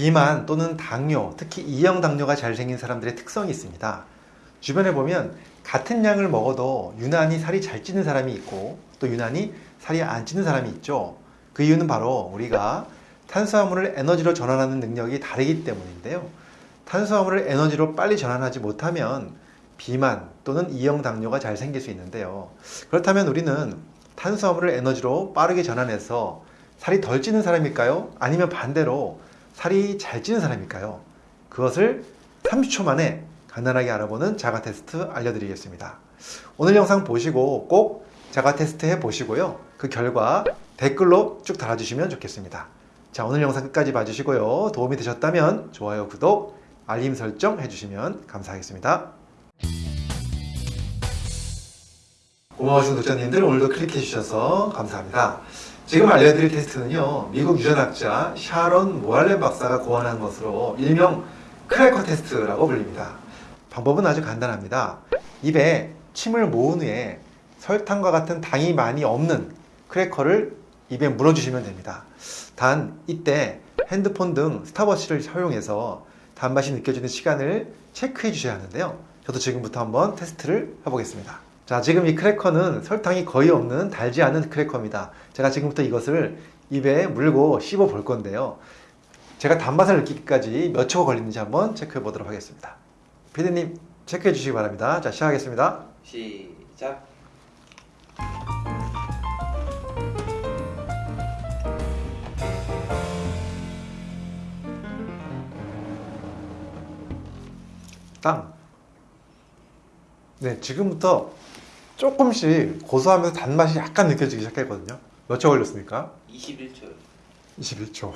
비만 또는 당뇨, 특히 이형 당뇨가 잘 생긴 사람들의 특성이 있습니다. 주변에 보면 같은 양을 먹어도 유난히 살이 잘 찌는 사람이 있고 또 유난히 살이 안 찌는 사람이 있죠. 그 이유는 바로 우리가 탄수화물을 에너지로 전환하는 능력이 다르기 때문인데요. 탄수화물을 에너지로 빨리 전환하지 못하면 비만 또는 이형 당뇨가 잘 생길 수 있는데요. 그렇다면 우리는 탄수화물을 에너지로 빠르게 전환해서 살이 덜 찌는 사람일까요? 아니면 반대로 살이 잘 찌는 사람일까요? 그것을 30초 만에 간단하게 알아보는 자가 테스트 알려드리겠습니다. 오늘 영상 보시고 꼭 자가 테스트 해 보시고요. 그 결과 댓글로 쭉 달아주시면 좋겠습니다. 자, 오늘 영상 끝까지 봐주시고요. 도움이 되셨다면 좋아요, 구독, 알림 설정 해주시면 감사하겠습니다. 고마우신 구독자님들 오늘도 클릭해 주셔서 감사합니다. 지금 알려드릴 테스트는요, 미국 유전학자 샤론 모알렌 박사가 고안한 것으로 일명 크래커 테스트라고 불립니다. 방법은 아주 간단합니다. 입에 침을 모은 후에 설탕과 같은 당이 많이 없는 크래커를 입에 물어주시면 됩니다. 단 이때 핸드폰 등 스탑워치를 사용해서 단맛이 느껴지는 시간을 체크해 주셔야 하는데요. 저도 지금부터 한번 테스트를 해보겠습니다. 자, 지금 이 크래커는 설탕이 거의 없는 달지 않은 크래커입니다. 제가 지금부터 이것을 입에 물고 씹어 볼 건데요. 제가 단맛을 느끼기까지 몇 초가 걸리는지 한번 체크해 보도록 하겠습니다. 피디님 체크해 주시기 바랍니다. 자, 시작하겠습니다. 시작. 땅. 네, 지금부터 조금씩 고소하면서 단맛이 약간 느껴지기 시작했거든요. 몇 초 걸렸습니까? 21초요. 21초.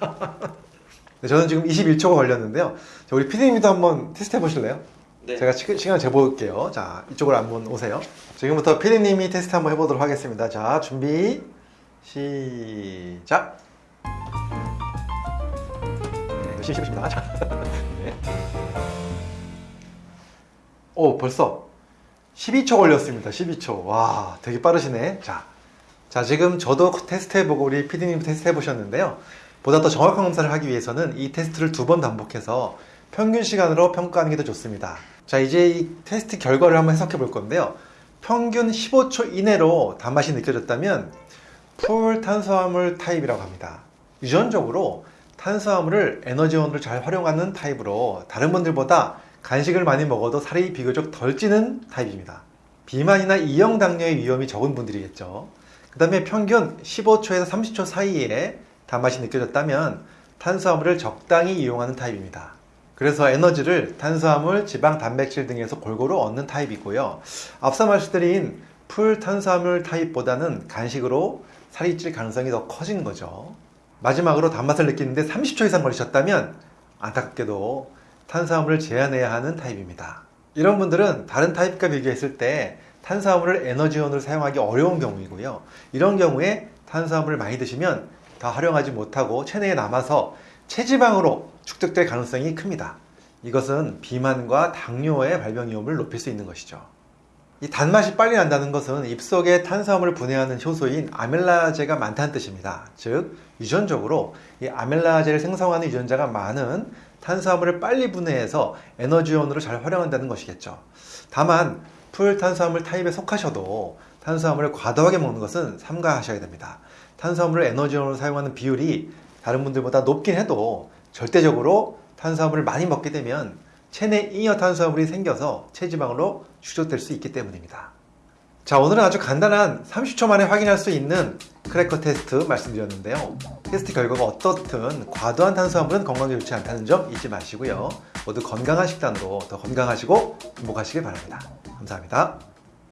네, 저는 지금 21초가 걸렸는데요. 자, 우리 피디님도 한번 테스트 해보실래요? 네. 제가 시, 시간 재볼게요. 자, 이쪽으로 한번 오세요. 지금부터 피디님이 테스트 한번 해보도록 하겠습니다. 자, 준비, 시작. 네, 열심히 씹으십니다. 자, 네. 오, 벌써 12초 걸렸습니다. 12초. 와, 되게 빠르시네. 자, 자, 지금 저도 테스트 해보고 우리 피디님도 테스트 해보셨는데요. 보다 더 정확한 검사를 하기 위해서는 이 테스트를 두 번 반복해서 평균 시간으로 평가하는 게 더 좋습니다. 자, 이제 이 테스트 결과를 한번 해석해 볼 건데요. 평균 15초 이내로 단맛이 느껴졌다면 full 탄수화물 타입이라고 합니다. 유전적으로 탄수화물을 에너지원으로 잘 활용하는 타입으로 다른 분들보다 간식을 많이 먹어도 살이 비교적 덜 찌는 타입입니다. 비만이나 이형 당뇨의 위험이 적은 분들이겠죠. 그 다음에 평균 15초에서 30초 사이에 단맛이 느껴졌다면 탄수화물을 적당히 이용하는 타입입니다. 그래서 에너지를 탄수화물, 지방, 단백질 등에서 골고루 얻는 타입이고요. 앞서 말씀드린 풀 탄수화물 타입보다는 간식으로 살이 찔 가능성이 더 커진 거죠. 마지막으로 단맛을 느끼는데 30초 이상 걸리셨다면 안타깝게도 탄수화물을 제한해야 하는 타입입니다. 이런 분들은 다른 타입과 비교했을 때 탄수화물을 에너지원으로 사용하기 어려운 경우이고요. 이런 경우에 탄수화물을 많이 드시면 다 활용하지 못하고 체내에 남아서 체지방으로 축적될 가능성이 큽니다. 이것은 비만과 당뇨의 발병 위험을 높일 수 있는 것이죠. 이 단맛이 빨리 난다는 것은 입속에 탄수화물을 분해하는 효소인 아멜라제가 많다는 뜻입니다. 즉, 유전적으로 이 아멜라제를 생성하는 유전자가 많은 탄수화물을 빨리 분해해서 에너지원으로 잘 활용한다는 것이겠죠. 다만, 풀 탄수화물 타입에 속하셔도 탄수화물을 과도하게 먹는 것은 삼가하셔야 됩니다. 탄수화물을 에너지원으로 사용하는 비율이 다른 분들보다 높긴 해도 절대적으로 탄수화물을 많이 먹게 되면 체내 잉여 탄수화물이 생겨서 체지방으로 축적될 수 있기 때문입니다. 자, 오늘은 아주 간단한 30초 만에 확인할 수 있는 크래커 테스트 말씀드렸는데요. 테스트 결과가 어떻든 과도한 탄수화물은 건강에 좋지 않다는 점 잊지 마시고요. 모두 건강한 식단으로 더 건강하시고 행복하시길 바랍니다. 감사합니다.